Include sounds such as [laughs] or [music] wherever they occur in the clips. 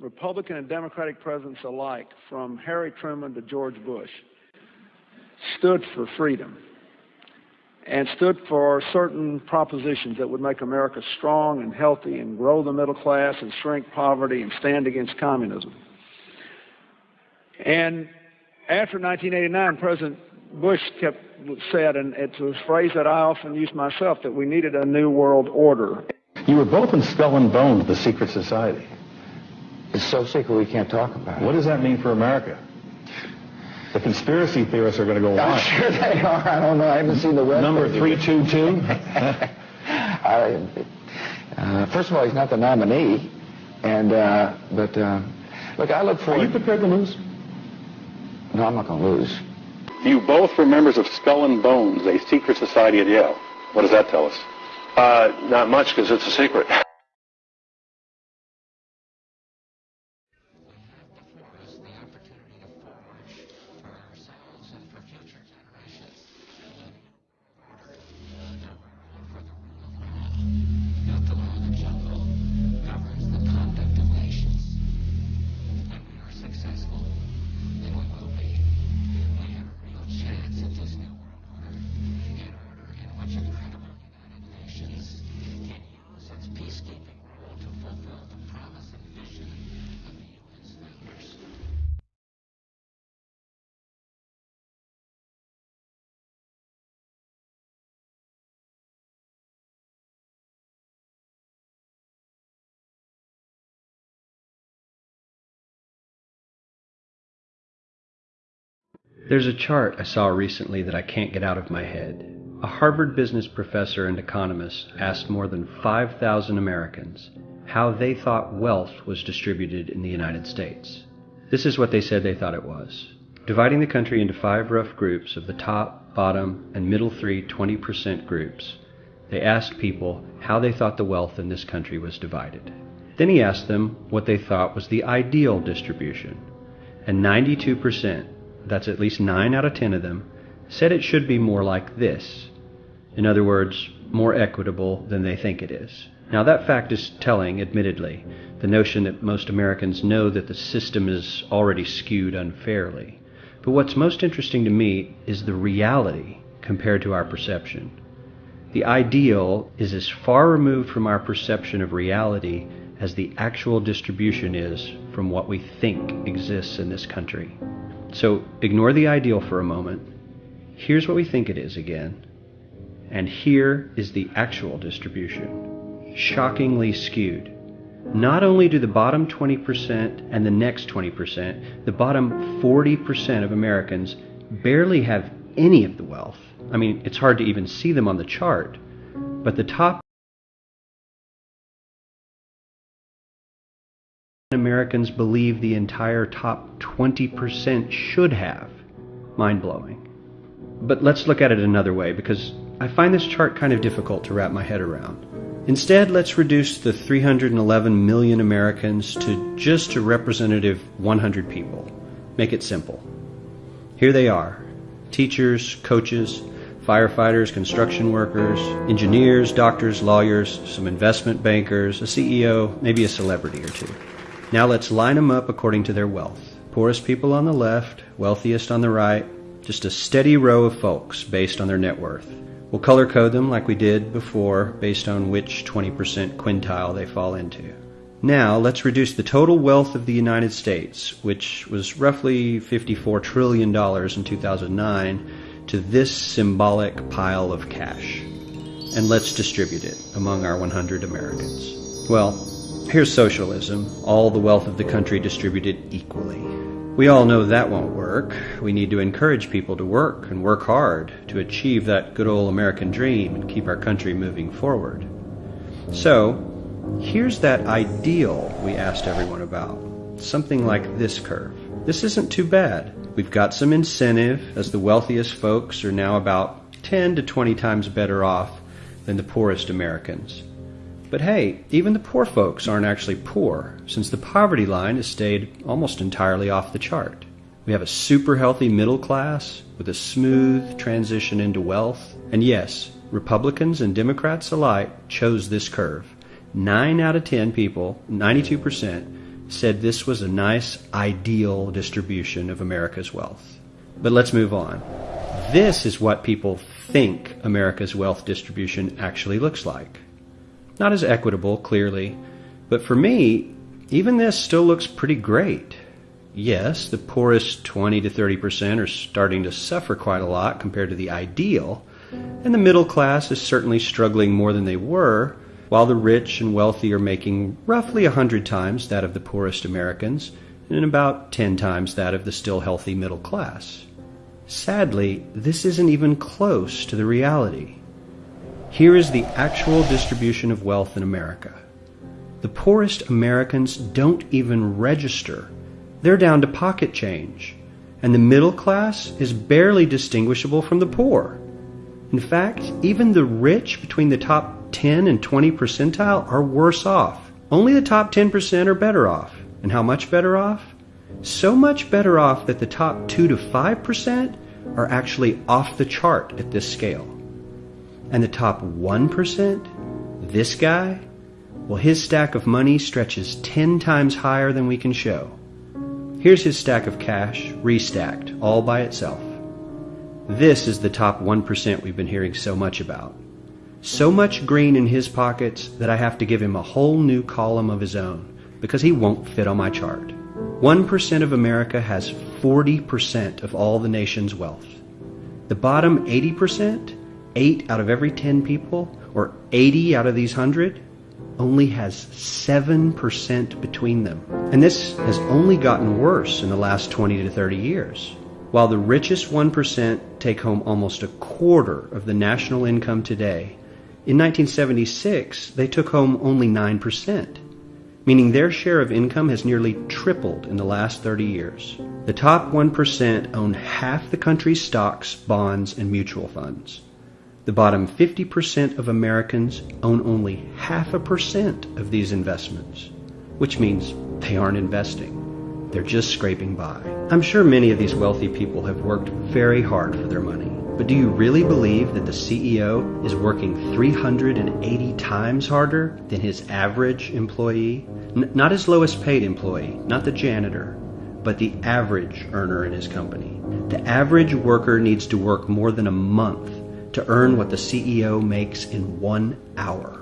Republican and Democratic presidents alike, from Harry Truman to George Bush, stood for freedom and stood for certain propositions that would make America strong and healthy and grow the middle class and shrink poverty and stand against communism. And after 1989, President Bush kept said, and it's a phrase that I often use myself, that we needed a new world order. You were both in Skull and Bones, the secret society. It's so secret we can't talk about it. What does that mean for America? The conspiracy theorists are going to go I'm wild. sure they are. I don't know. I haven't seen the web. Number 322? [laughs] [laughs] Uh, first of all, he's not the nominee, and uh, but uh, look, I look Are forward. you prepared to lose? No, I'm not going to lose. You both were members of Skull and Bones, a secret society at Yale. What does that tell us? Uh, not much because it's a secret. [laughs] There's a chart I saw recently that I can't get out of my head. A Harvard business professor and economist asked more than 5,000 Americans how they thought wealth was distributed in the United States. This is what they said they thought it was. Dividing the country into five rough groups of the top, bottom, and middle three 20% groups, they asked people how they thought the wealth in this country was divided. Then he asked them what they thought was the ideal distribution. And 92%, that's at least 9 out of 10 of them, said it should be more like this. In other words, more equitable than they think it is. Now, that fact is telling, admittedly, the notion that most Americans know that the system is already skewed unfairly. But what's most interesting to me is the reality compared to our perception. The ideal is as far removed from our perception of reality as the actual distribution is from what we think exists in this country. So ignore the ideal for a moment. Here's what we think it is again. And here is the actual distribution. Shockingly skewed. Not only do the bottom 20% and the next 20%, the bottom 40% of Americans barely have any of the wealth. I mean, it's hard to even see them on the chart. But the top Americans believe the entire top 20% should have. Mind blowing. But let's look at it another way because I find this chart kind of difficult to wrap my head around. Instead, let's reduce the 311 million Americans to just a representative 100 people. Make it simple. Here they are teachers, coaches, firefighters, construction workers, engineers, doctors, lawyers, some investment bankers, a CEO, maybe a celebrity or two. Now let's line them up according to their wealth. Poorest people on the left, wealthiest on the right, just a steady row of folks based on their net worth. We'll color code them like we did before based on which 20% quintile they fall into. Now let's reduce the total wealth of the United States, which was roughly $54 trillion in 2009, to this symbolic pile of cash. And let's distribute it among our 100 Americans. Well, here's socialism, all the wealth of the country distributed equally. We all know that won't work. We need to encourage people to work and work hard to achieve that good old American dream and keep our country moving forward. So, here's that ideal we asked everyone about. Something like this curve. This isn't too bad. We've got some incentive, as the wealthiest folks are now about 10 to 20 times better off than the poorest Americans. But hey, even the poor folks aren't actually poor, since the poverty line has stayed almost entirely off the chart. We have a super healthy middle class with a smooth transition into wealth. And yes, Republicans and Democrats alike chose this curve. 9 out of 10 people, 92%, said this was a nice, ideal distribution of America's wealth. But let's move on. This is what people think America's wealth distribution actually looks like. Not as equitable, clearly, but for me, even this still looks pretty great. Yes, the poorest 20 to 30 percent are starting to suffer quite a lot compared to the ideal, and the middle class is certainly struggling more than they were, while the rich and wealthy are making roughly a hundred times that of the poorest Americans and about ten times that of the still healthy middle class. Sadly, this isn't even close to the reality. Here is the actual distribution of wealth in America. The poorest Americans don't even register. They're down to pocket change. And the middle class is barely distinguishable from the poor. In fact, even the rich between the top 10 and 20 percentile are worse off. Only the top 10% are better off. And how much better off? So much better off that the top 2 to 5% are actually off the chart at this scale. And the top 1%, this guy, well, his stack of money stretches 10 times higher than we can show. Here's his stack of cash, restacked, all by itself. This is the top 1% we've been hearing so much about. So much green in his pockets that I have to give him a whole new column of his own because he won't fit on my chart. 1% of America has 40% of all the nation's wealth. The bottom 80%, 8 out of every 10 people, or 80 out of these 100, only has 7% between them. And this has only gotten worse in the last 20 to 30 years. While the richest 1% take home almost a quarter of the national income today, in 1976, they took home only 9%, meaning their share of income has nearly tripled in the last 30 years. The top 1% own half the country's stocks, bonds, and mutual funds. The bottom 50% of Americans own only half a percent of these investments, which means they aren't investing. They're just scraping by. I'm sure many of these wealthy people have worked very hard for their money. But do you really believe that the CEO is working 380 times harder than his average employee? N- not his lowest paid employee, not the janitor, but the average earner in his company. The average worker needs to work more than a month to earn what the CEO makes in one hour.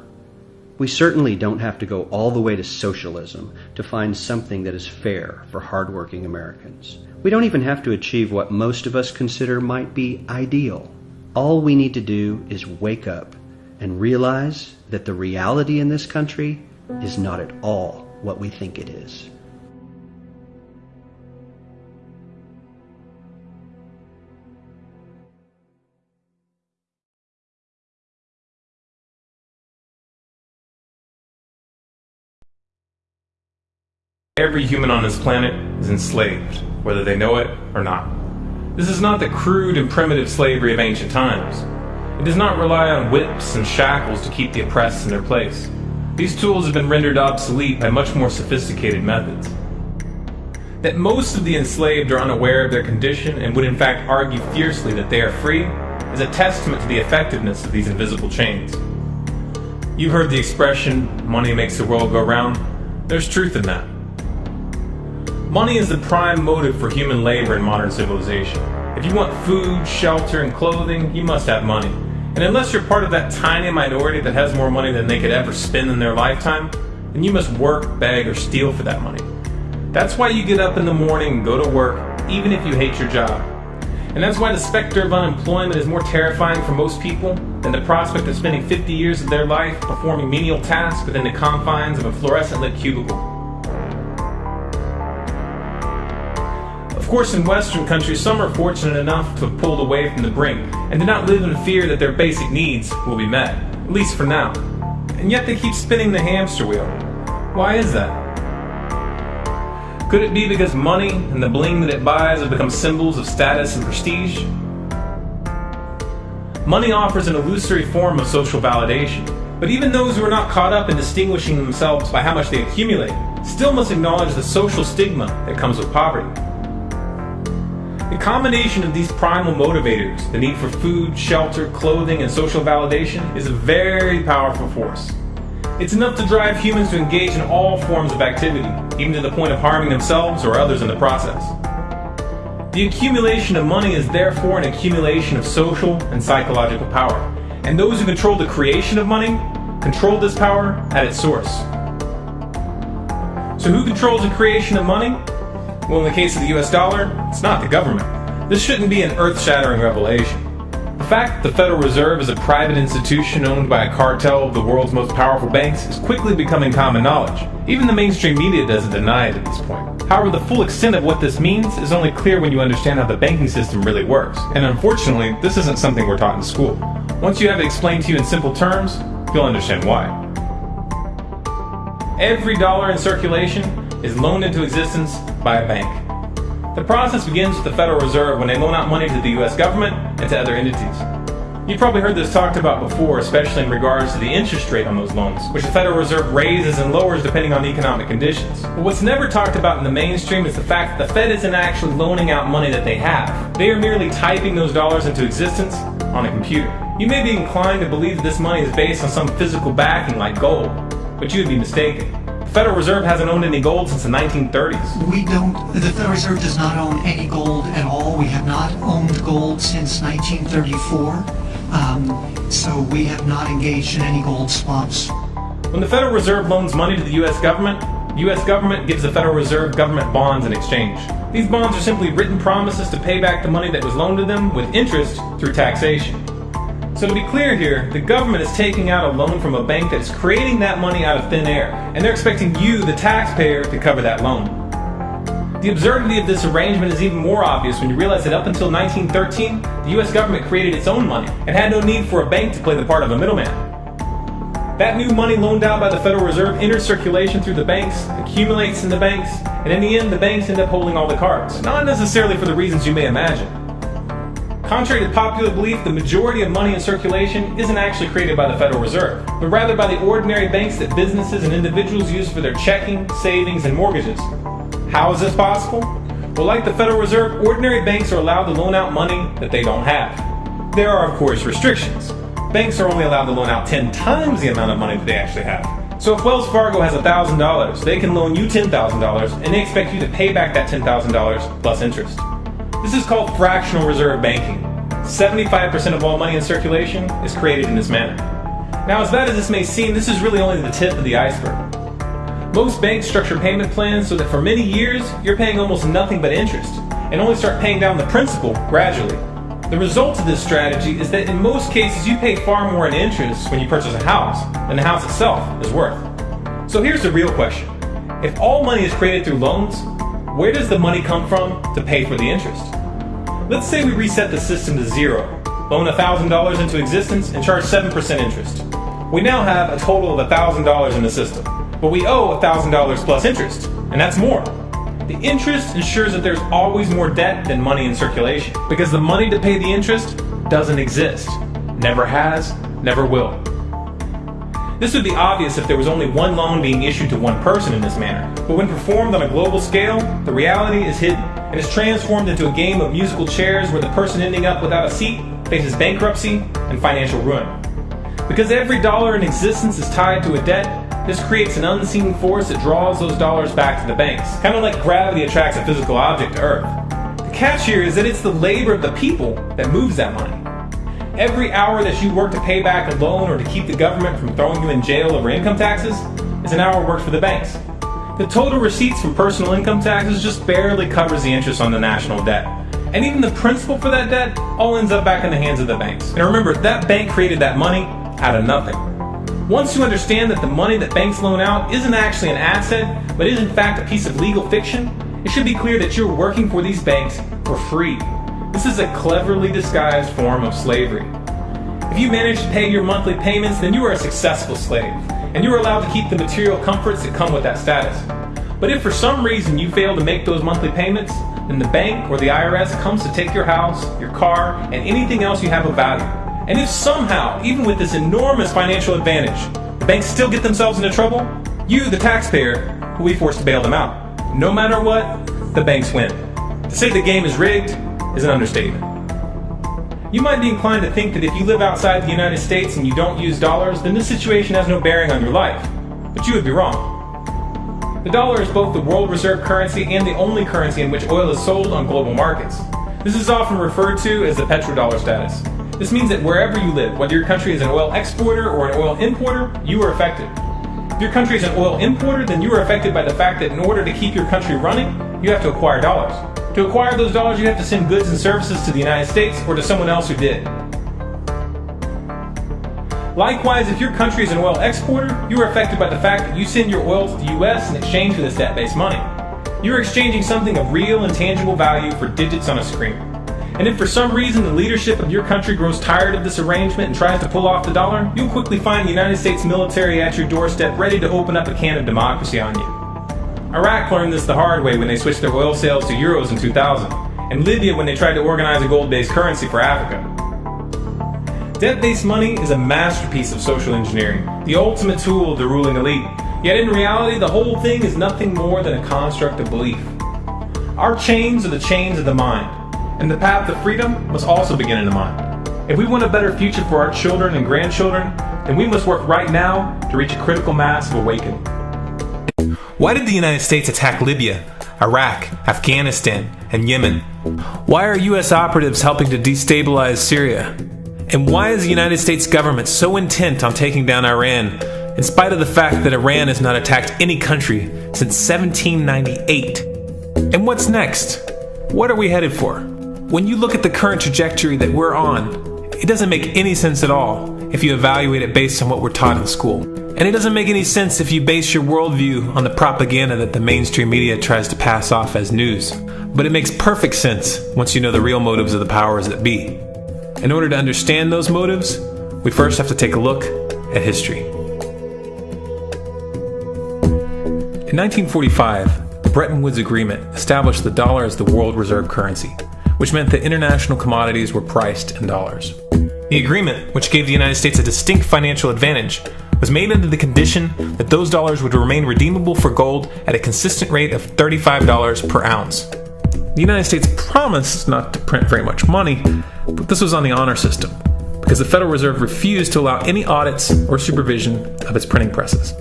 We certainly don't have to go all the way to socialism to find something that is fair for hardworking Americans. We don't even have to achieve what most of us consider might be ideal. All we need to do is wake up and realize that the reality in this country is not at all what we think it is. Every human on this planet is enslaved, whether they know it or not. This is not the crude and primitive slavery of ancient times. It does not rely on whips and shackles to keep the oppressed in their place. These tools have been rendered obsolete by much more sophisticated methods. That most of the enslaved are unaware of their condition and would in fact argue fiercely that they are free is a testament to the effectiveness of these invisible chains. You've heard the expression, money makes the world go round. There's truth in that. Money is the prime motive for human labor in modern civilization. If you want food, shelter, and clothing, you must have money. And unless you're part of that tiny minority that has more money than they could ever spend in their lifetime, then you must work, beg, or steal for that money. That's why you get up in the morning and go to work, even if you hate your job. And that's why the specter of unemployment is more terrifying for most people than the prospect of spending 50 years of their life performing menial tasks within the confines of a fluorescent lit cubicle. Of course, in Western countries, some are fortunate enough to have pulled away from the brink and do not live in fear that their basic needs will be met, at least for now. And yet they keep spinning the hamster wheel. Why is that? Could it be because money and the bling that it buys have become symbols of status and prestige? Money offers an illusory form of social validation, but even those who are not caught up in distinguishing themselves by how much they accumulate still must acknowledge the social stigma that comes with poverty. The combination of these primal motivators, the need for food, shelter, clothing, and social validation, is a very powerful force. It's enough to drive humans to engage in all forms of activity, even to the point of harming themselves or others in the process. The accumulation of money is therefore an accumulation of social and psychological power, and those who control the creation of money control this power at its source. So, who controls the creation of money? Well, in the case of the US dollar, it's not the government. This shouldn't be an earth shattering revelation. The fact that the Federal Reserve is a private institution owned by a cartel of the world's most powerful banks is quickly becoming common knowledge. Even the mainstream media doesn't deny it at this point. However, the full extent of what this means is only clear when you understand how the banking system really works. And unfortunately, this isn't something we're taught in school. Once you have it explained to you in simple terms, you'll understand why. Every dollar in circulation is loaned into existence by a bank. The process begins with the Federal Reserve when they loan out money to the US government and to other entities. You've probably heard this talked about before, especially in regards to the interest rate on those loans, which the Federal Reserve raises and lowers depending on economic conditions. But what's never talked about in the mainstream is the fact that the Fed isn't actually loaning out money that they have. They are merely typing those dollars into existence on a computer. You may be inclined to believe that this money is based on some physical backing like gold, but you would be mistaken. The Federal Reserve hasn't owned any gold since the 1930s. We don't, the Federal Reserve does not own any gold at all. We have not owned gold since 1934. Um, so we have not engaged in any gold swaps. When the Federal Reserve loans money to the U.S. government, the U.S. government gives the Federal Reserve government bonds in exchange. These bonds are simply written promises to pay back the money that was loaned to them with interest through taxation. So to be clear here, the government is taking out a loan from a bank that is creating that money out of thin air, and they're expecting you, the taxpayer, to cover that loan. The absurdity of this arrangement is even more obvious when you realize that up until 1913, the US government created its own money and had no need for a bank to play the part of a middleman. That new money loaned out by the Federal Reserve enters circulation through the banks, accumulates in the banks, and in the end, the banks end up holding all the cards. Not necessarily for the reasons you may imagine. Contrary to popular belief, the majority of money in circulation isn't actually created by the Federal Reserve, but rather by the ordinary banks that businesses and individuals use for their checking, savings, and mortgages. How is this possible? Well, like the Federal Reserve, ordinary banks are allowed to loan out money that they don't have. There are, of course, restrictions. Banks are only allowed to loan out 10 times the amount of money that they actually have. So if Wells Fargo has $1,000, they can loan you $10,000 and they expect you to pay back that $10,000 plus interest. This is called fractional reserve banking. 75% of all money in circulation is created in this manner. Now, as bad as this may seem, this is really only the tip of the iceberg. Most banks structure payment plans so that for many years you're paying almost nothing but interest and only start paying down the principal gradually. The result of this strategy is that in most cases you pay far more in interest when you purchase a house than the house itself is worth. So here's the real question. If all money is created through loans, where does the money come from to pay for the interest? Let's say we reset the system to zero, loan $1,000 into existence, and charge 7% interest. We now have a total of $1,000 in the system, but we owe $1,000 plus interest, and that's more. The interest ensures that there's always more debt than money in circulation, because the money to pay the interest doesn't exist. Never has, never will. This would be obvious if there was only one loan being issued to one person in this manner, but when performed on a global scale, the reality is hidden and is transformed into a game of musical chairs where the person ending up without a seat faces bankruptcy and financial ruin. Because every dollar in existence is tied to a debt, this creates an unseen force that draws those dollars back to the banks, kind of like gravity attracts a physical object to Earth. The catch here is that it's the labor of the people that moves that money. Every hour that you work to pay back a loan or to keep the government from throwing you in jail over income taxes is an hour worked for the banks. The total receipts from personal income taxes just barely covers the interest on the national debt. And even the principal for that debt all ends up back in the hands of the banks. And remember, that bank created that money out of nothing. Once you understand that the money that banks loan out isn't actually an asset, but is in fact a piece of legal fiction, it should be clear that you're working for these banks for free this is a cleverly disguised form of slavery. If you manage to pay your monthly payments, then you are a successful slave, and you are allowed to keep the material comforts that come with that status. But if for some reason you fail to make those monthly payments, then the bank or the IRS comes to take your house, your car, and anything else you have of value. And if somehow, even with this enormous financial advantage, the banks still get themselves into trouble, you, the taxpayer, will be forced to bail them out. No matter what, the banks win. To say the game is rigged is an understatement. You might be inclined to think that if you live outside the United States and you don't use dollars, then this situation has no bearing on your life. But you would be wrong. The dollar is both the world reserve currency and the only currency in which oil is sold on global markets. This is often referred to as the petrodollar status. This means that wherever you live, whether your country is an oil exporter or an oil importer, you are affected. If your country is an oil importer, then you are affected by the fact that in order to keep your country running, you have to acquire dollars. To acquire those dollars, you have to send goods and services to the United States or to someone else who did. Likewise, if your country is an oil exporter, you are affected by the fact that you send your oil to the US in exchange for this debt based money. You are exchanging something of real and tangible value for digits on a screen. And if for some reason the leadership of your country grows tired of this arrangement and tries to pull off the dollar, you'll quickly find the United States military at your doorstep ready to open up a can of democracy on you. Iraq learned this the hard way when they switched their oil sales to euros in 2000, and Libya when they tried to organize a gold based currency for Africa. Debt based money is a masterpiece of social engineering, the ultimate tool of the ruling elite. Yet in reality, the whole thing is nothing more than a construct of belief. Our chains are the chains of the mind, and the path to freedom must also begin in the mind. If we want a better future for our children and grandchildren, then we must work right now to reach a critical mass of awakening. Why did the United States attack Libya, Iraq, Afghanistan, and Yemen? Why are U.S. operatives helping to destabilize Syria? And why is the United States government so intent on taking down Iran, in spite of the fact that Iran has not attacked any country since 1798? And what's next? What are we headed for? When you look at the current trajectory that we're on, it doesn't make any sense at all if you evaluate it based on what we're taught in school. And it doesn't make any sense if you base your worldview on the propaganda that the mainstream media tries to pass off as news. But it makes perfect sense once you know the real motives of the powers that be. In order to understand those motives, we first have to take a look at history. In 1945, the Bretton Woods Agreement established the dollar as the world reserve currency, which meant that international commodities were priced in dollars. The agreement, which gave the United States a distinct financial advantage, was made under the condition that those dollars would remain redeemable for gold at a consistent rate of $35 per ounce. The United States promised not to print very much money, but this was on the honor system, because the Federal Reserve refused to allow any audits or supervision of its printing presses.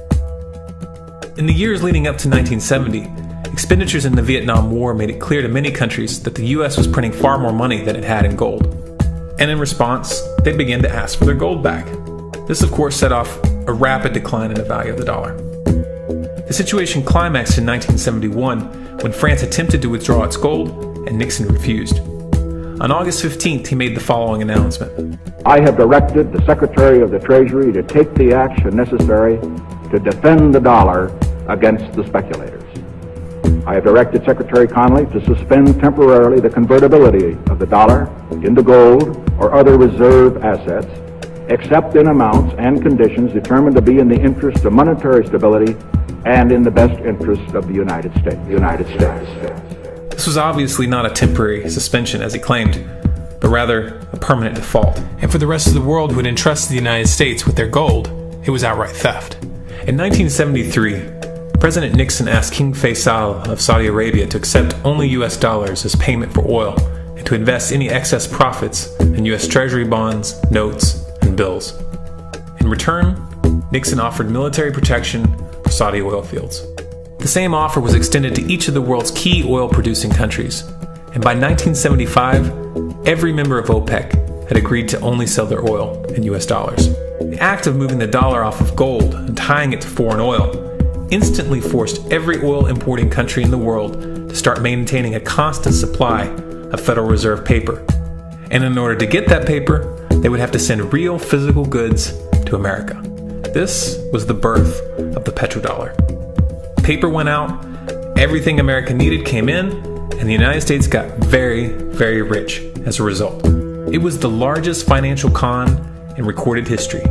In the years leading up to 1970, expenditures in the Vietnam War made it clear to many countries that the US was printing far more money than it had in gold. And in response, they began to ask for their gold back. This, of course, set off a rapid decline in the value of the dollar. The situation climaxed in 1971 when France attempted to withdraw its gold and Nixon refused. On August 15th, he made the following announcement I have directed the Secretary of the Treasury to take the action necessary to defend the dollar against the speculators. I have directed Secretary Connally to suspend temporarily the convertibility of the dollar into gold or other reserve assets, except in amounts and conditions determined to be in the interest of monetary stability and in the best interest of the United States. United States. This was obviously not a temporary suspension, as he claimed, but rather a permanent default. And for the rest of the world who had entrusted the United States with their gold, it was outright theft. In 1973, President Nixon asked King Faisal of Saudi Arabia to accept only US dollars as payment for oil and to invest any excess profits in US Treasury bonds, notes, and bills. In return, Nixon offered military protection for Saudi oil fields. The same offer was extended to each of the world's key oil producing countries, and by 1975, every member of OPEC had agreed to only sell their oil in US dollars. The act of moving the dollar off of gold and tying it to foreign oil instantly forced every oil importing country in the world to start maintaining a constant supply of Federal Reserve paper. And in order to get that paper, they would have to send real physical goods to America. This was the birth of the petrodollar paper went out, everything America needed came in, and the United States got very, very rich as a result. It was the largest financial con in recorded history.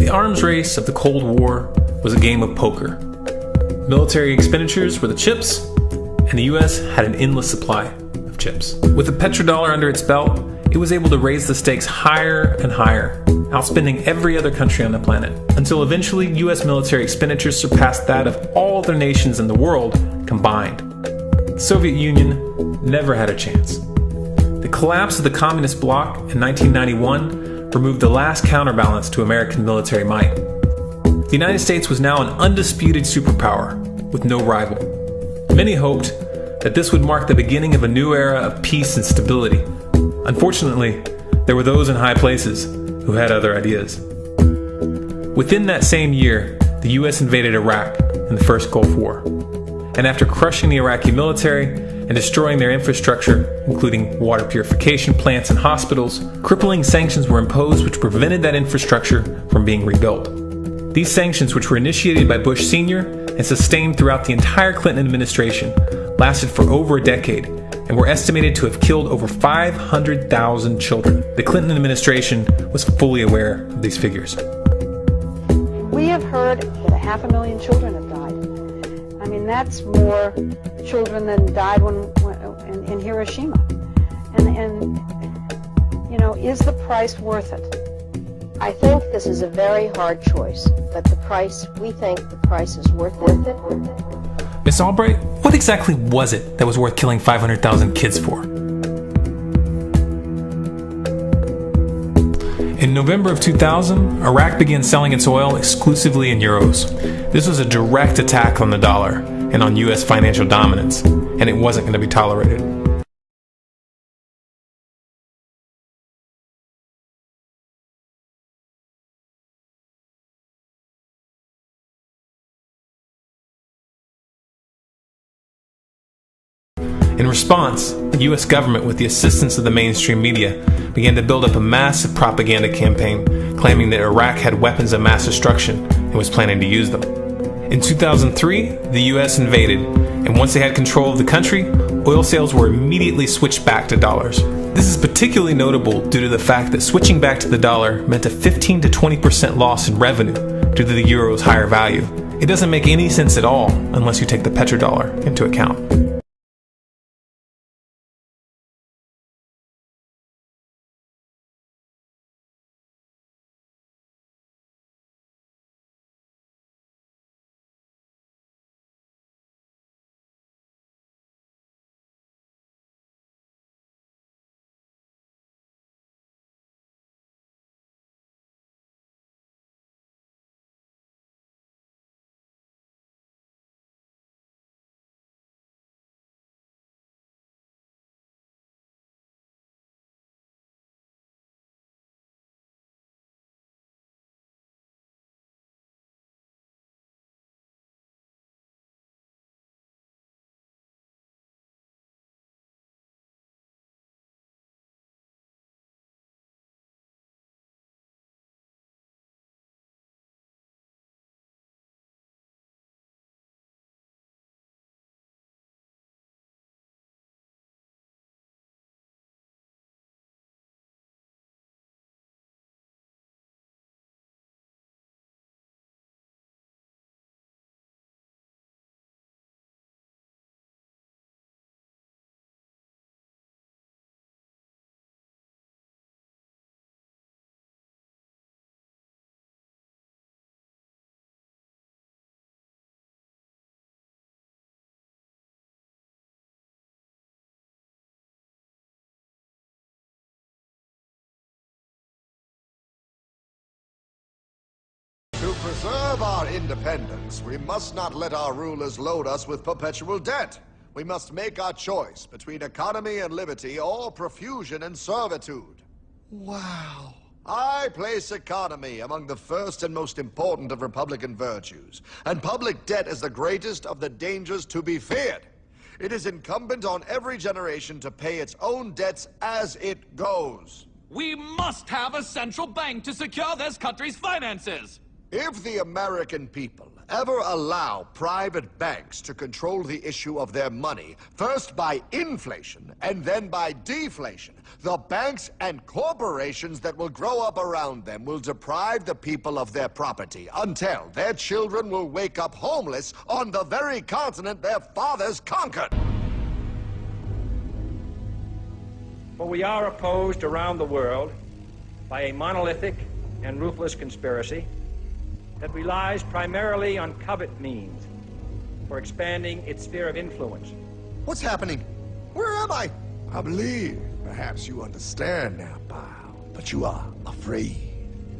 The arms race of the Cold War was a game of poker. Military expenditures were the chips, and the US had an endless supply of chips. With the petrodollar under its belt, it was able to raise the stakes higher and higher outspending every other country on the planet, until eventually US military expenditures surpassed that of all other nations in the world combined. the Soviet Union never had a chance. The collapse of the communist bloc in 1991 removed the last counterbalance to American military might. The United States was now an undisputed superpower with no rival. Many hoped that this would mark the beginning of a new era of peace and stability. Unfortunately, there were those in high places who had other ideas. Within that same year, the US invaded Iraq in the first Gulf War. And after crushing the Iraqi military and destroying their infrastructure, including water purification plants and hospitals, crippling sanctions were imposed which prevented that infrastructure from being rebuilt. These sanctions, which were initiated by Bush Sr. and sustained throughout the entire Clinton administration, lasted for over a decade and were estimated to have killed over 500,000 children. The Clinton administration was fully aware of these figures. We have heard that half a million children have died. I mean, that's more children than died when, when in, in Hiroshima. And, and, you know, is the price worth it? I think this is a very hard choice, but the price, we think the price is worth it. Miss Albright, what exactly was it that was worth killing 500,000 kids for? In November of 2000, Iraq began selling its oil exclusively in euros. This was a direct attack on the dollar and on US financial dominance, and it wasn't going to be tolerated. In response, the US government, with the assistance of the mainstream media, began to build up a massive propaganda campaign claiming that Iraq had weapons of mass destruction and was planning to use them. In 2003, the US invaded, and once they had control of the country, oil sales were immediately switched back to dollars. This is particularly notable due to the fact that switching back to the dollar meant a 15 to 20% loss in revenue due to the euro's higher value. It doesn't make any sense at all unless you take the petrodollar into account. Preserve our independence, we must not let our rulers load us with perpetual debt. We must make our choice between economy and liberty or profusion and servitude. Wow. I place economy among the first and most important of Republican virtues, and public debt is the greatest of the dangers to be feared. It is incumbent on every generation to pay its own debts as it goes. We must have a central bank to secure this country's finances. If the American people ever allow private banks to control the issue of their money, first by inflation and then by deflation, the banks and corporations that will grow up around them will deprive the people of their property until their children will wake up homeless on the very continent their fathers conquered. For we are opposed around the world by a monolithic and ruthless conspiracy that relies primarily on covert means for expanding its sphere of influence What's happening? Where am I? I believe perhaps you understand now, pal, but you are afraid.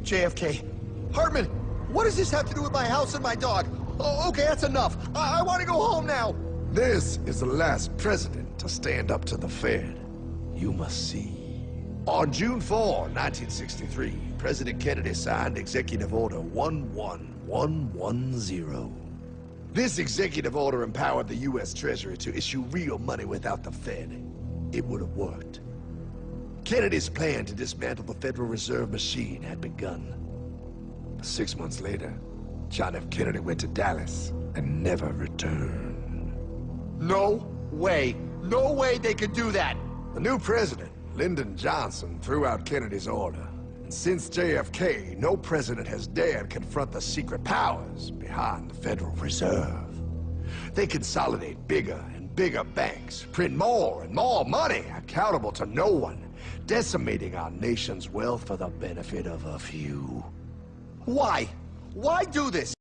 JFK, Hartman, what does this have to do with my house and my dog? Oh, okay, that's enough. I, I want to go home now. This is the last president to stand up to the Fed. You must see. On June 4, 1963, President Kennedy signed Executive Order 11110. This executive order empowered the U.S. Treasury to issue real money without the Fed. It would have worked. Kennedy's plan to dismantle the Federal Reserve machine had begun. Six months later, John F. Kennedy went to Dallas and never returned. No way. No way they could do that. The new president, Lyndon Johnson, threw out Kennedy's order. And since JFK, no president has dared confront the secret powers behind the Federal Reserve. They consolidate bigger and bigger banks, print more and more money, accountable to no one, decimating our nation's wealth for the benefit of a few. Why? Why do this?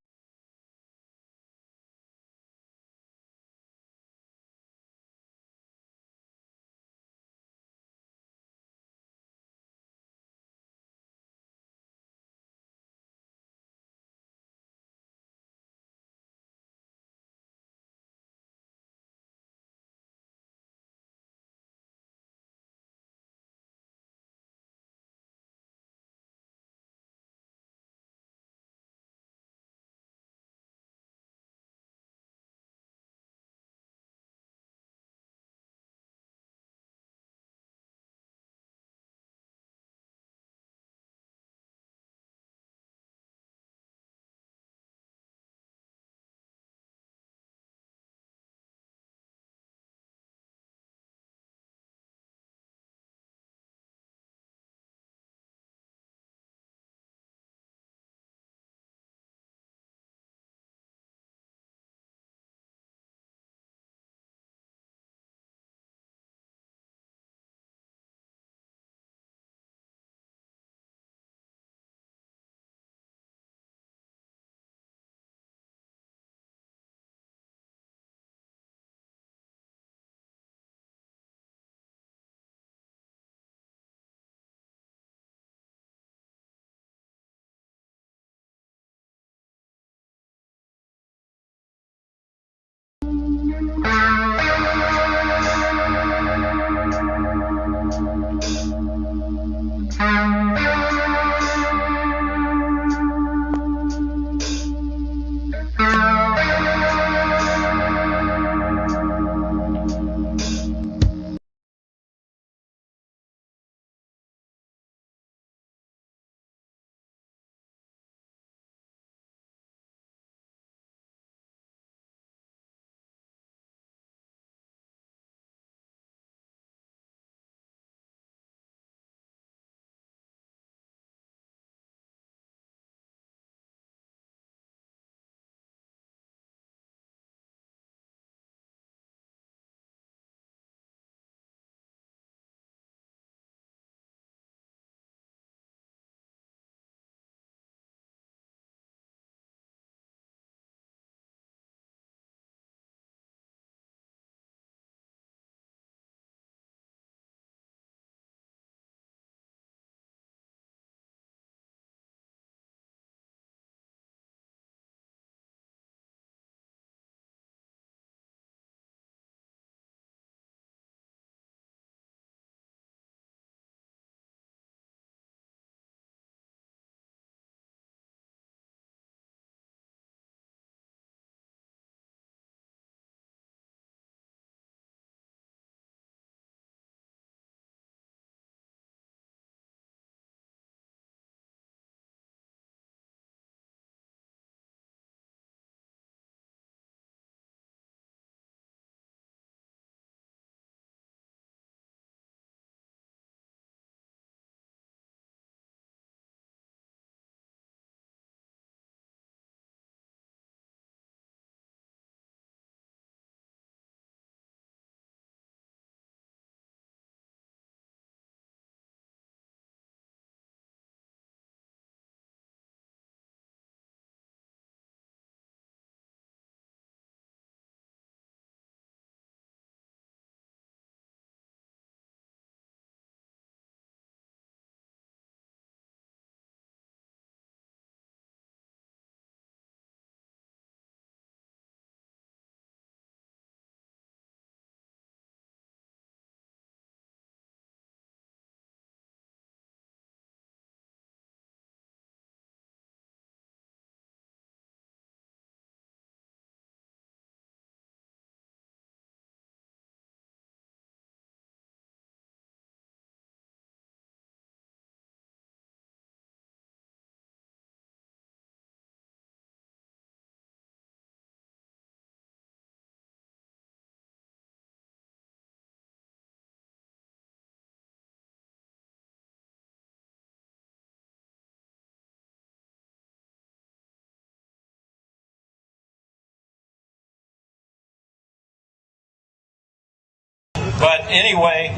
But anyway,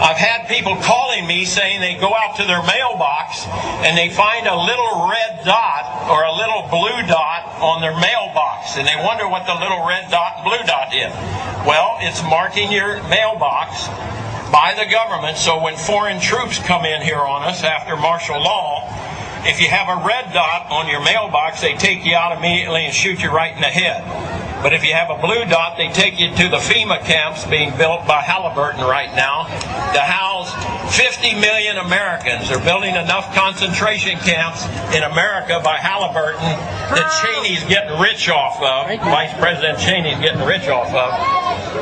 I've had people calling me saying they go out to their mailbox and they find a little red dot or a little blue dot on their mailbox and they wonder what the little red dot blue dot is. Well, it's marking your mailbox by the government so when foreign troops come in here on us after martial law, if you have a red dot on your mailbox, they take you out immediately and shoot you right in the head. But if you have a blue dot, they take you to the FEMA camps being built by Halliburton right now to house 50 million Americans. They're building enough concentration camps in America by Halliburton that Cheney's getting rich off of, Vice President Cheney's getting rich off of,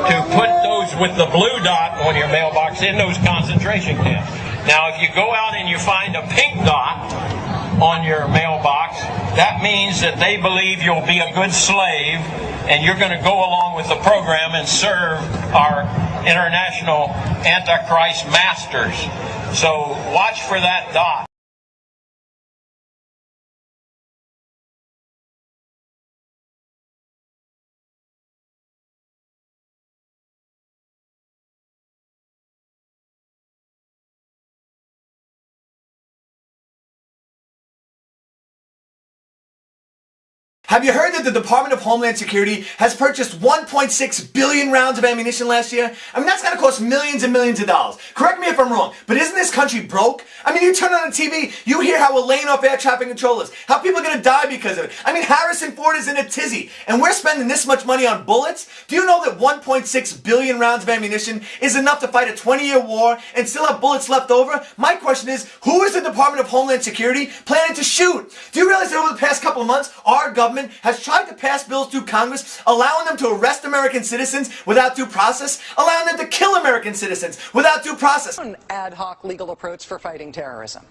to put those with the blue dot on your mailbox in those concentration camps. Now, if you go out and you find a pink dot on your mailbox, that means that they believe you'll be a good slave and you're going to go along with the program and serve our international Antichrist masters. So watch for that dot. Have you heard that the Department of Homeland Security has purchased 1.6 billion rounds of ammunition last year? I mean, that's gotta cost millions and millions of dollars. Correct me if I'm wrong, but isn't this country broke? I mean, you turn on the TV, you hear how we're laying off air traffic controllers, how people are gonna die because of it. I mean, Harrison Ford is in a tizzy, and we're spending this much money on bullets? Do you know that 1.6 billion rounds of ammunition is enough to fight a 20-year war and still have bullets left over? My question is, who is the Department of Homeland Security planning to shoot? Do you realize that over the past couple of months, our government has tried to pass bills through Congress allowing them to arrest American citizens without due process, allowing them to kill American citizens without due process. An ad hoc legal approach for fighting terrorism.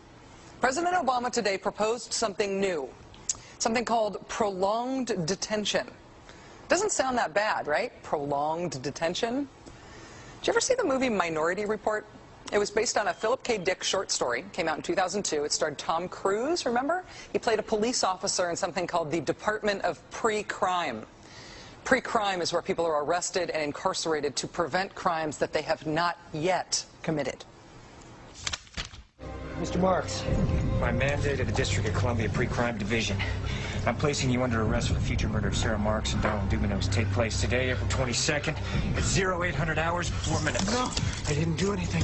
President Obama today proposed something new, something called prolonged detention. Doesn't sound that bad, right? Prolonged detention. Did you ever see the movie Minority Report? It was based on a Philip K. Dick short story. Came out in 2002. It starred Tom Cruise, remember? He played a police officer in something called the Department of Pre-Crime. Pre-crime is where people are arrested and incarcerated to prevent crimes that they have not yet committed. Mr. Marks, My mandate of the District of Columbia Pre-Crime Division, I'm placing you under arrest for the future murder of Sarah Marks and Donald Dumanos. Take place today, April 22nd, at 0800 hours, 4 minutes. No, I didn't do anything.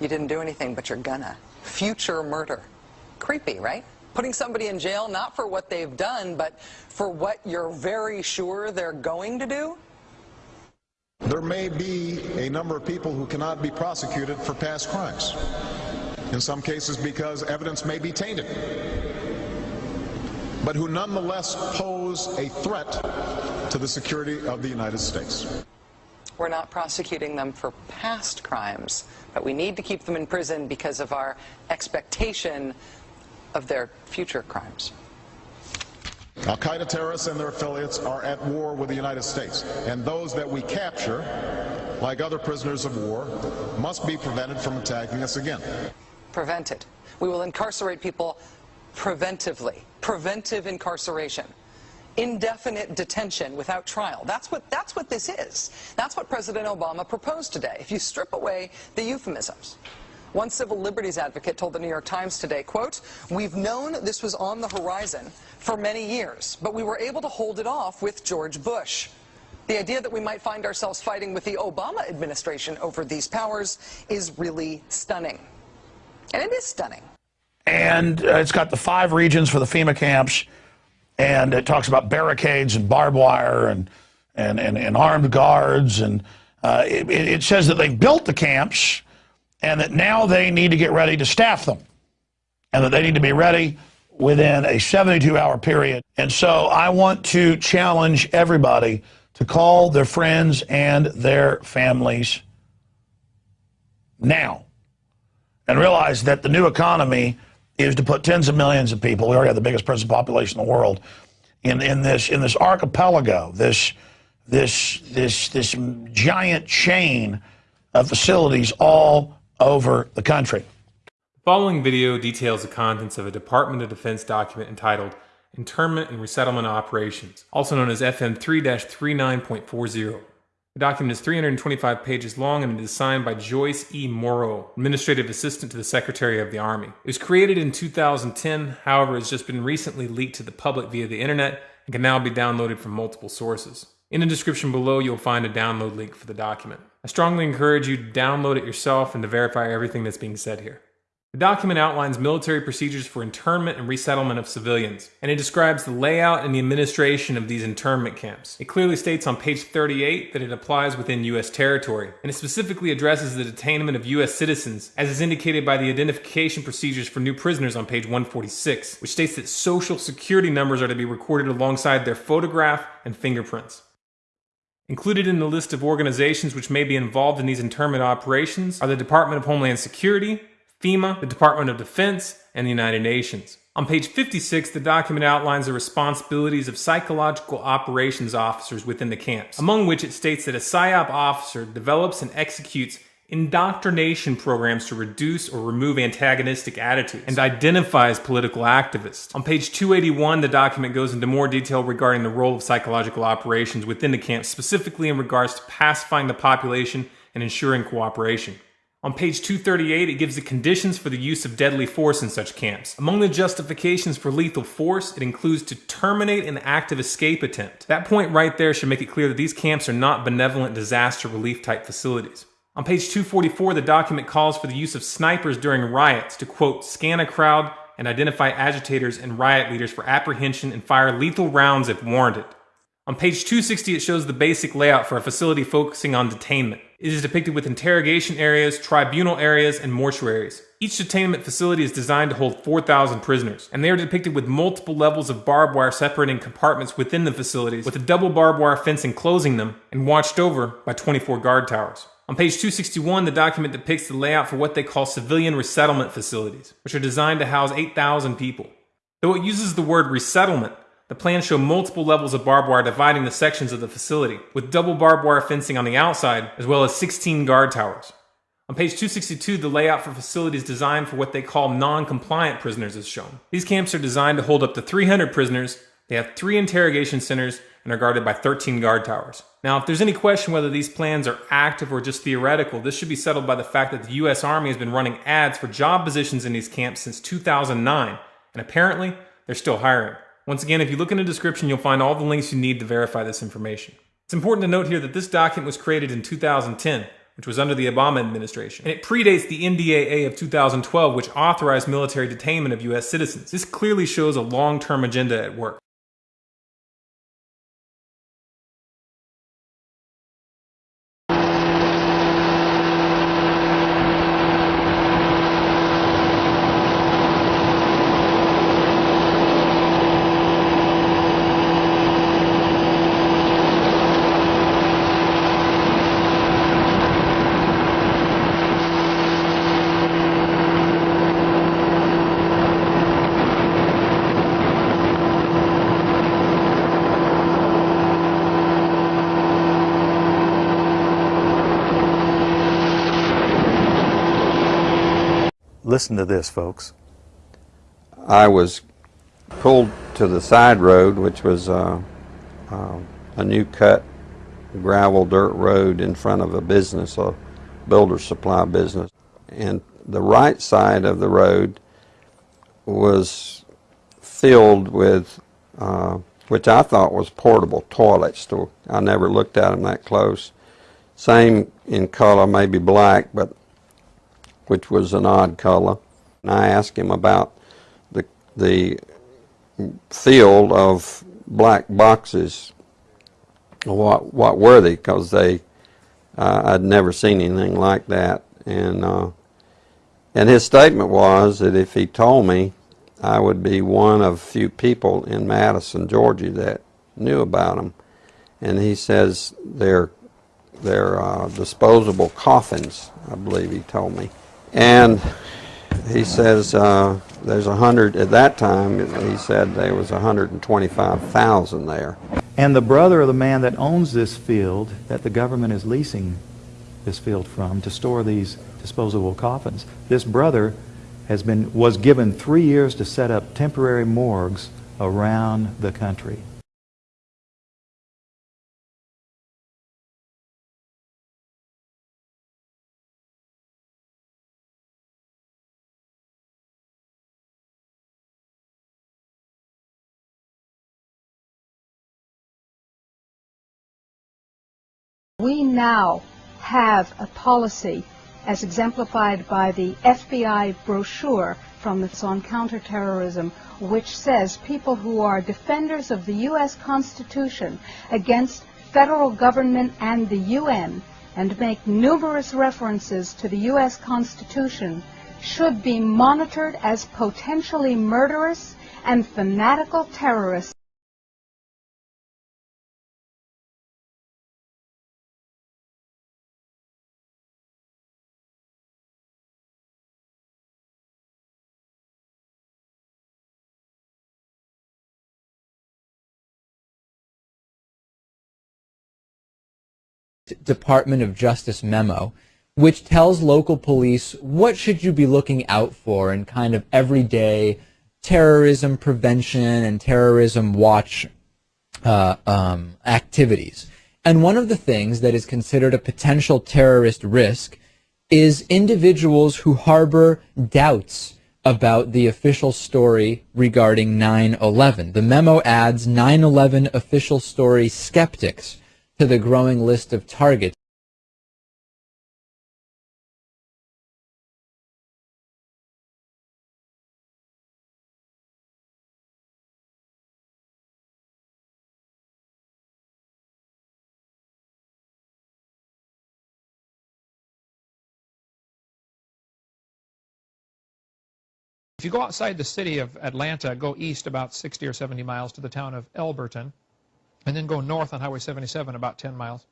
You didn't do anything, but you're gonna. Future murder. Creepy, right? Putting somebody in jail not for what they've done, but for what you're very sure they're going to do? There may be a number of people who cannot be prosecuted for past crimes. In some cases because evidence may be tainted. But who nonetheless pose a threat to the security of the United States. We're not prosecuting them for past crimes, but we need to keep them in prison because of our expectation of their future crimes. Al Qaeda terrorists and their affiliates are at war with the United States, and those that we capture, like other prisoners of war, must be prevented from attacking us again. Prevented. We will incarcerate people preventively. Preventive incarceration indefinite detention without trial. That's what, that's what this is. That's what President Obama proposed today, if you strip away the euphemisms. One civil liberties advocate told the New York Times today, quote, we've known this was on the horizon for many years, but we were able to hold it off with George Bush. The idea that we might find ourselves fighting with the Obama administration over these powers is really stunning. And it is stunning. And uh, it's got the five regions for the FEMA camps and it talks about barricades and barbed wire and and and, and armed guards and uh, it, it says that they've built the camps and that now they need to get ready to staff them and that they need to be ready within a 72 hour period. And so I want to challenge everybody to call their friends and their families now and realize that the new economy is to put tens of millions of people, we already have the biggest prison population in the world, in, in this in this archipelago, this this this this giant chain of facilities all over the country. The following video details the contents of a Department of Defense document entitled Internment and Resettlement Operations, also known as FM 3 39.40. The document is 325 pages long and it is signed by Joyce E. Morrow, Administrative Assistant to the Secretary of the Army. It was created in 2010, however, has just been recently leaked to the public via the internet and can now be downloaded from multiple sources. In the description below, you'll find a download link for the document. I strongly encourage you to download it yourself and to verify everything that's being said here. The document outlines military procedures for internment and resettlement of civilians, and it describes the layout and the administration of these internment camps. It clearly states on page 38 that it applies within U.S. territory, and it specifically addresses the detainment of U.S. citizens, as is indicated by the identification procedures for new prisoners on page 146, which states that social security numbers are to be recorded alongside their photograph and fingerprints. Included in the list of organizations which may be involved in these internment operations are the Department of Homeland Security, FEMA, the Department of Defense, and the United Nations. On page 56, the document outlines the responsibilities of psychological operations officers within the camps, among which it states that a PSYOP officer develops and executes indoctrination programs to reduce or remove antagonistic attitudes and identifies political activists. On page 281, the document goes into more detail regarding the role of psychological operations within the camps, specifically in regards to pacifying the population and ensuring cooperation. On page 238, it gives the conditions for the use of deadly force in such camps. Among the justifications for lethal force, it includes to terminate an active escape attempt. That point right there should make it clear that these camps are not benevolent disaster relief type facilities. On page 244, the document calls for the use of snipers during riots to, quote, scan a crowd and identify agitators and riot leaders for apprehension and fire lethal rounds if warranted. On page 260, it shows the basic layout for a facility focusing on detainment. It is depicted with interrogation areas, tribunal areas, and mortuaries. Each detainment facility is designed to hold 4,000 prisoners, and they are depicted with multiple levels of barbed wire separating compartments within the facilities, with a double barbed wire fence enclosing them, and watched over by 24 guard towers. On page 261, the document depicts the layout for what they call civilian resettlement facilities, which are designed to house 8,000 people. Though it uses the word resettlement, the plans show multiple levels of barbed wire dividing the sections of the facility, with double barbed wire fencing on the outside, as well as 16 guard towers. On page 262, the layout for facilities designed for what they call non-compliant prisoners is shown. These camps are designed to hold up to 300 prisoners, they have three interrogation centers, and are guarded by 13 guard towers. Now, if there's any question whether these plans are active or just theoretical, this should be settled by the fact that the U.S. Army has been running ads for job positions in these camps since 2009, and apparently, they're still hiring. Once again, if you look in the description, you'll find all the links you need to verify this information. It's important to note here that this document was created in 2010, which was under the Obama administration, and it predates the NDAA of 2012, which authorized military detainment of U.S. citizens. This clearly shows a long-term agenda at work. Listen to this, folks. I was pulled to the side road, which was uh, uh, a new cut gravel dirt road in front of a business, a builder supply business. And the right side of the road was filled with, uh, which I thought was portable toilets. I never looked at them that close. Same in color, maybe black, but which was an odd color. And I asked him about the, the field of black boxes. What, what were they? Because they, uh, I'd never seen anything like that. And, uh, and his statement was that if he told me, I would be one of few people in Madison, Georgia that knew about them. And he says they're, they're uh, disposable coffins, I believe he told me. And he says uh, there's a hundred, at that time, he said there was 125,000 there. And the brother of the man that owns this field, that the government is leasing this field from to store these disposable coffins, this brother has been, was given three years to set up temporary morgues around the country. We now have a policy as exemplified by the FBI brochure from the on counterterrorism which says people who are defenders of the U.S. Constitution against federal government and the UN and make numerous references to the U.S. Constitution should be monitored as potentially murderous and fanatical terrorists. Department of Justice memo, which tells local police what should you be looking out for in kind of everyday terrorism prevention and terrorism watch uh, um, activities. And one of the things that is considered a potential terrorist risk is individuals who harbor doubts about the official story regarding 9-11. The memo adds 9-11 official story skeptics to the growing list of targets. If you go outside the city of Atlanta, go east about 60 or 70 miles to the town of Elberton, and then go north on Highway 77 about 10 miles,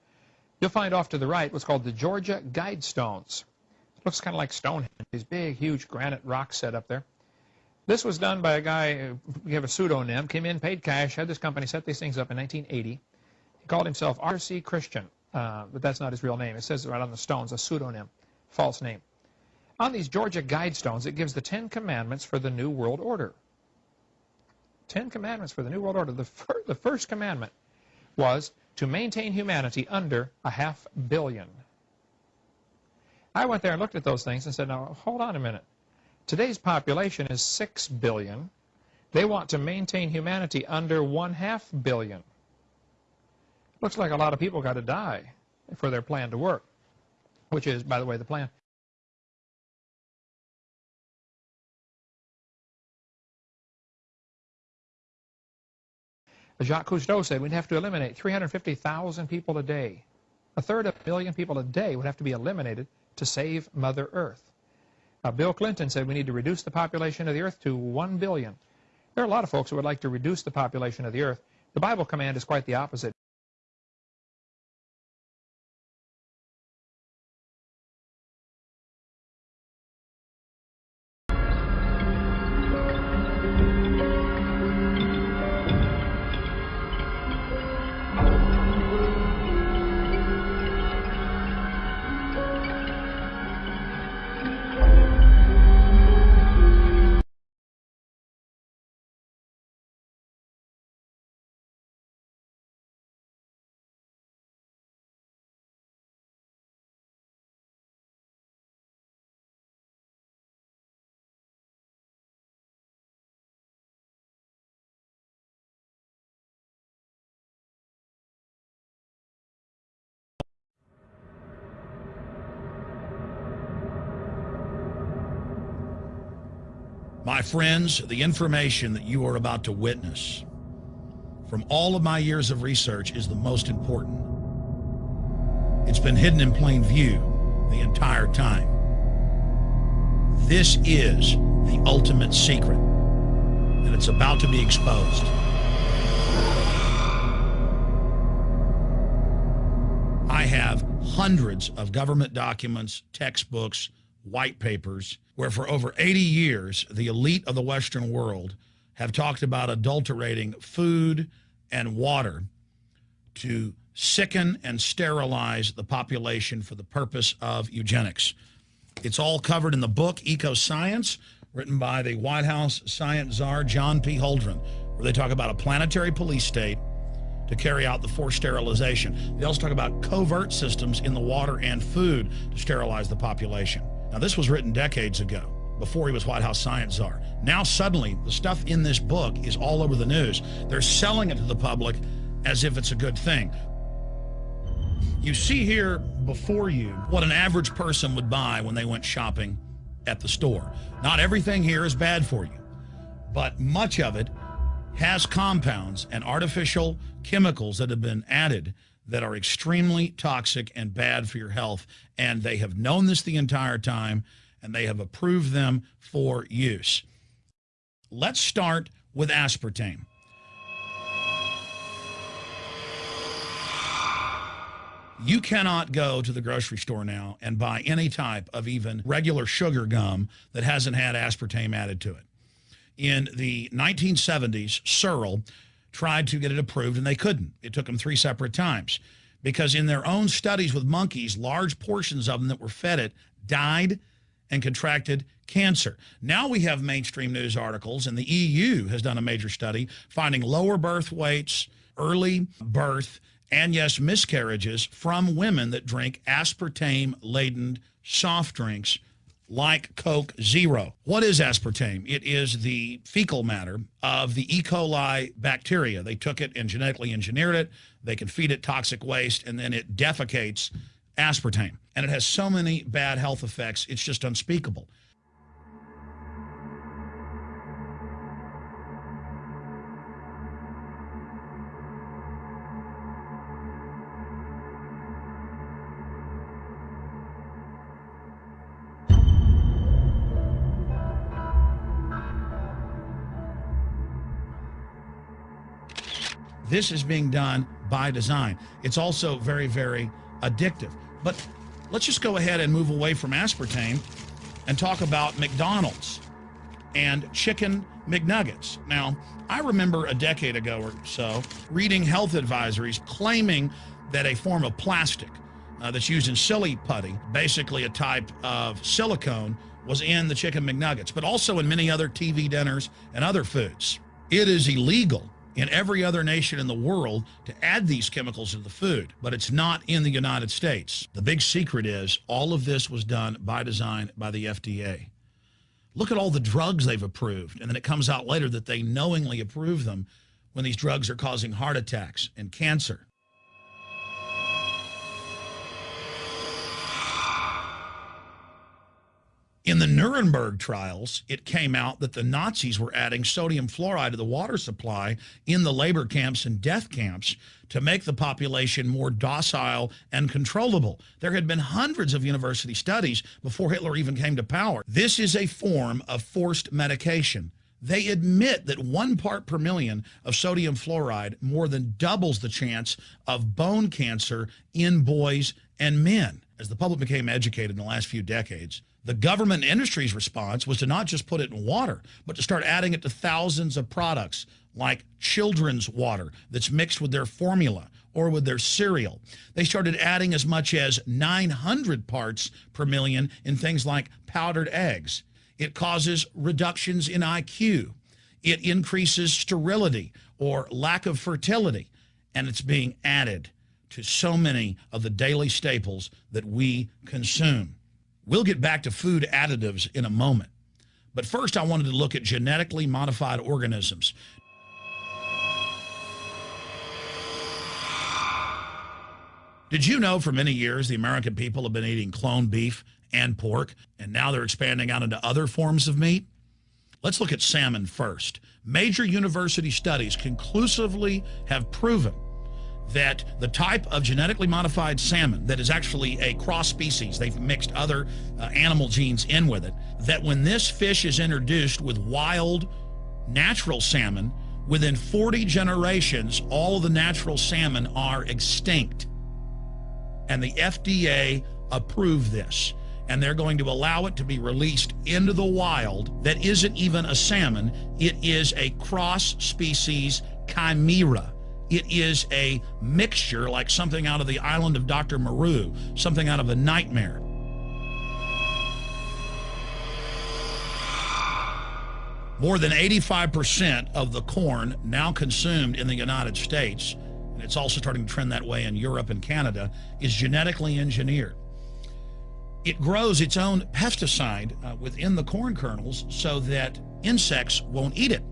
you'll find off to the right what's called the Georgia Guidestones. It looks kind of like Stonehenge, these big, huge granite rocks set up there. This was done by a guy, we have a pseudonym, came in, paid cash, had this company set these things up in 1980. He called himself R.C. Christian, uh, but that's not his real name. It says right on the stones, a pseudonym, false name. On these Georgia Guidestones, it gives the Ten Commandments for the New World Order. Ten Commandments for the New World Order. The, fir the first commandment was to maintain humanity under a half billion. I went there and looked at those things and said, now, hold on a minute. Today's population is 6 billion. They want to maintain humanity under one half billion. Looks like a lot of people got to die for their plan to work, which is, by the way, the plan. Jacques Cousteau said we'd have to eliminate 350,000 people a day. A third of a million people a day would have to be eliminated to save Mother Earth. Bill Clinton said we need to reduce the population of the earth to 1 billion. There are a lot of folks who would like to reduce the population of the earth. The Bible command is quite the opposite. My friends, the information that you are about to witness from all of my years of research is the most important. It's been hidden in plain view the entire time. This is the ultimate secret, and it's about to be exposed. I have hundreds of government documents, textbooks, white papers, where for over 80 years, the elite of the Western world have talked about adulterating food and water to sicken and sterilize the population for the purpose of eugenics. It's all covered in the book Ecoscience, written by the White House science czar John P. Holdren, where they talk about a planetary police state to carry out the forced sterilization. They also talk about covert systems in the water and food to sterilize the population. Now, this was written decades ago, before he was White House science czar. Now, suddenly, the stuff in this book is all over the news. They're selling it to the public as if it's a good thing. You see here before you what an average person would buy when they went shopping at the store. Not everything here is bad for you, but much of it has compounds and artificial chemicals that have been added that are extremely toxic and bad for your health. And they have known this the entire time and they have approved them for use. Let's start with aspartame. You cannot go to the grocery store now and buy any type of even regular sugar gum that hasn't had aspartame added to it. In the 1970s, Searle tried to get it approved and they couldn't. It took them three separate times because in their own studies with monkeys, large portions of them that were fed it died and contracted cancer. Now we have mainstream news articles and the EU has done a major study finding lower birth weights, early birth, and yes, miscarriages from women that drink aspartame-laden soft drinks like Coke Zero. What is aspartame? It is the fecal matter of the E. coli bacteria. They took it and genetically engineered it. They can feed it toxic waste, and then it defecates aspartame. And it has so many bad health effects, it's just unspeakable. This is being done by design. It's also very, very addictive. But let's just go ahead and move away from aspartame and talk about McDonald's and chicken McNuggets. Now, I remember a decade ago or so reading health advisories claiming that a form of plastic uh, that's used in silly putty, basically a type of silicone, was in the chicken McNuggets, but also in many other TV dinners and other foods. It is illegal in every other nation in the world to add these chemicals to the food, but it's not in the United States. The big secret is all of this was done by design by the FDA. Look at all the drugs they've approved, and then it comes out later that they knowingly approve them when these drugs are causing heart attacks and cancer. In the Nuremberg trials, it came out that the Nazis were adding sodium fluoride to the water supply in the labor camps and death camps to make the population more docile and controllable. There had been hundreds of university studies before Hitler even came to power. This is a form of forced medication. They admit that one part per million of sodium fluoride more than doubles the chance of bone cancer in boys and men. As the public became educated in the last few decades, the government industry's response was to not just put it in water, but to start adding it to thousands of products like children's water that's mixed with their formula or with their cereal. They started adding as much as 900 parts per million in things like powdered eggs. It causes reductions in IQ. It increases sterility or lack of fertility. And it's being added to so many of the daily staples that we consume. We'll get back to food additives in a moment. But first, I wanted to look at genetically modified organisms. Did you know for many years the American people have been eating clone beef and pork, and now they're expanding out into other forms of meat? Let's look at salmon first. Major university studies conclusively have proven that the type of genetically modified salmon that is actually a cross species, they've mixed other uh, animal genes in with it, that when this fish is introduced with wild natural salmon, within 40 generations, all of the natural salmon are extinct. And the FDA approved this. And they're going to allow it to be released into the wild that isn't even a salmon. It is a cross species chimera it is a mixture like something out of the island of Dr. Moreau, something out of a nightmare. More than 85% of the corn now consumed in the United States, and it's also starting to trend that way in Europe and Canada, is genetically engineered. It grows its own pesticide uh, within the corn kernels so that insects won't eat it.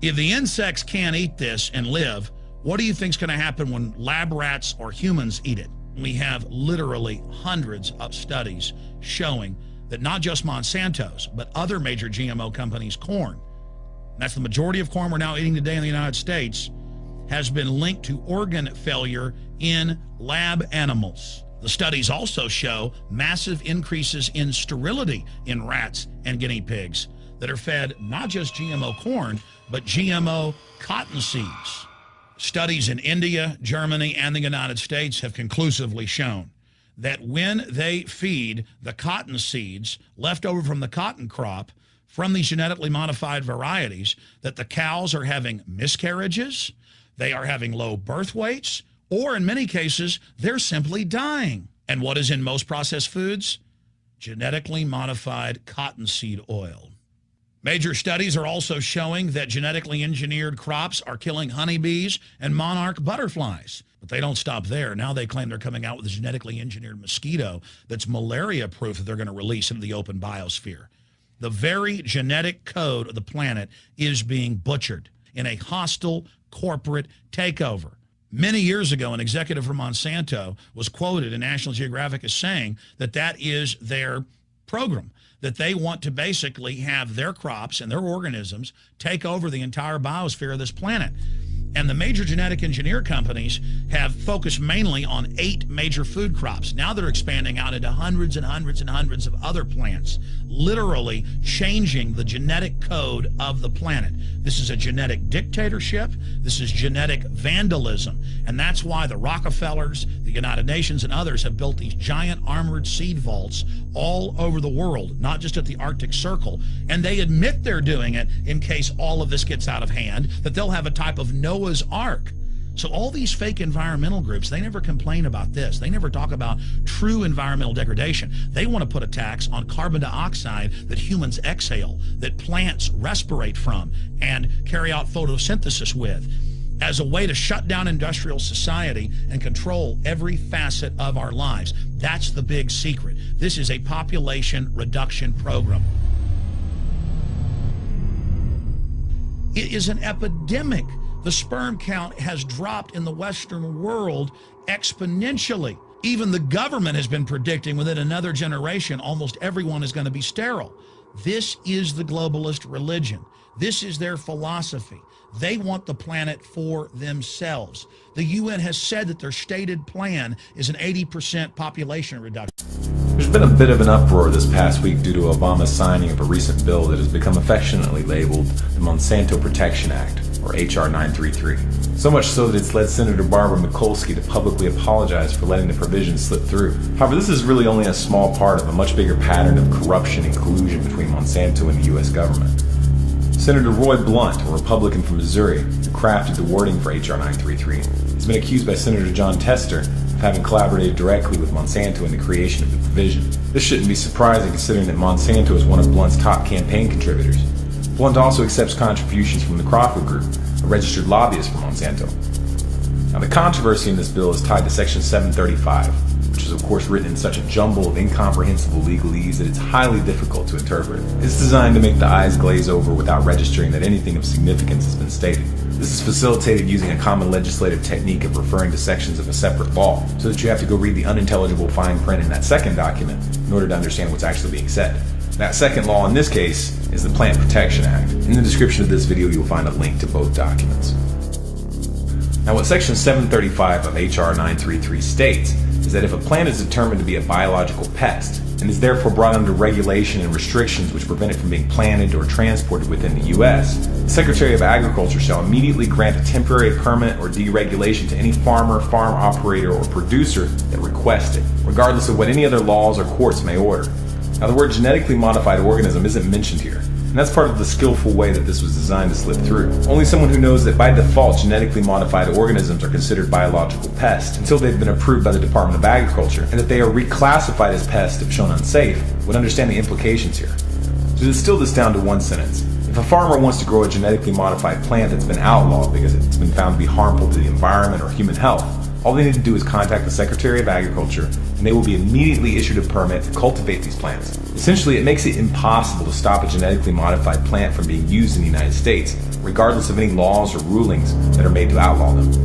If the insects can't eat this and live, what do you think is going to happen when lab rats or humans eat it? We have literally hundreds of studies showing that not just Monsanto's, but other major GMO companies' corn, that's the majority of corn we're now eating today in the United States, has been linked to organ failure in lab animals. The studies also show massive increases in sterility in rats and guinea pigs that are fed not just GMO corn, but GMO cotton seeds. Studies in India, Germany, and the United States have conclusively shown that when they feed the cotton seeds left over from the cotton crop from these genetically modified varieties, that the cows are having miscarriages, they are having low birth weights, or in many cases, they're simply dying. And what is in most processed foods? Genetically modified cottonseed oil. Major studies are also showing that genetically engineered crops are killing honeybees and monarch butterflies. But they don't stop there. Now they claim they're coming out with a genetically engineered mosquito that's malaria proof that they're going to release into the open biosphere. The very genetic code of the planet is being butchered in a hostile corporate takeover. Many years ago, an executive from Monsanto was quoted in National Geographic as saying that that is their program, that they want to basically have their crops and their organisms take over the entire biosphere of this planet. And the major genetic engineer companies have focused mainly on eight major food crops. Now they're expanding out into hundreds and hundreds and hundreds of other plants, literally changing the genetic code of the planet. This is a genetic dictatorship. This is genetic vandalism. And that's why the Rockefellers, the United Nations, and others have built these giant armored seed vaults all over the world, not just at the Arctic Circle. And they admit they're doing it in case all of this gets out of hand, that they'll have a type of Noah's Ark. So all these fake environmental groups, they never complain about this. They never talk about true environmental degradation. They want to put a tax on carbon dioxide that humans exhale, that plants respirate from and carry out photosynthesis with as a way to shut down industrial society and control every facet of our lives. That's the big secret. This is a population reduction program. It is an epidemic. The sperm count has dropped in the Western world exponentially. Even the government has been predicting within another generation, almost everyone is going to be sterile. This is the globalist religion. This is their philosophy. They want the planet for themselves. The UN has said that their stated plan is an 80% population reduction. There's been a bit of an uproar this past week due to Obama's signing of a recent bill that has become affectionately labeled the Monsanto Protection Act, or H.R. 933. So much so that it's led Senator Barbara Mikulski to publicly apologize for letting the provision slip through. However, this is really only a small part of a much bigger pattern of corruption and collusion between Monsanto and the U.S. government. Senator Roy Blunt, a Republican from Missouri, who crafted the wording for H.R. 933, has been accused by Senator Jon Tester of having collaborated directly with Monsanto in the creation of the provision. This shouldn't be surprising considering that Monsanto is one of Blunt's top campaign contributors. Blunt also accepts contributions from the Crawford Group, a registered lobbyist for Monsanto. Now, the controversy in this bill is tied to Section 735, which is of course written in such a jumble of incomprehensible legalese that it's highly difficult to interpret. It's designed to make the eyes glaze over without registering that anything of significance has been stated. This is facilitated using a common legislative technique of referring to sections of a separate law, so that you have to go read the unintelligible fine print in that second document in order to understand what's actually being said. That second law in this case is the Plant Protection Act. In the description of this video you'll find a link to both documents. Now what section 735 of HR 933 states is that if a plant is determined to be a biological pest and is therefore brought under regulation and restrictions which prevent it from being planted or transported within the U.S., the Secretary of Agriculture shall immediately grant a temporary permit or deregulation to any farmer, farm operator, or producer that requests it, regardless of what any other laws or courts may order. Now the word genetically modified organism isn't mentioned here, and that's part of the skillful way that this was designed to slip through. Only someone who knows that by default genetically modified organisms are considered biological pests until they've been approved by the Department of Agriculture, and that they are reclassified as pests if shown unsafe, would understand the implications here. To distill this down to one sentence, if a farmer wants to grow a genetically modified plant that's been outlawed because it's been found to be harmful to the environment or human health, all they need to do is contact the Secretary of Agriculture and they will be immediately issued a permit to cultivate these plants. Essentially, it makes it impossible to stop a genetically modified plant from being used in the United States, regardless of any laws or rulings that are made to outlaw them.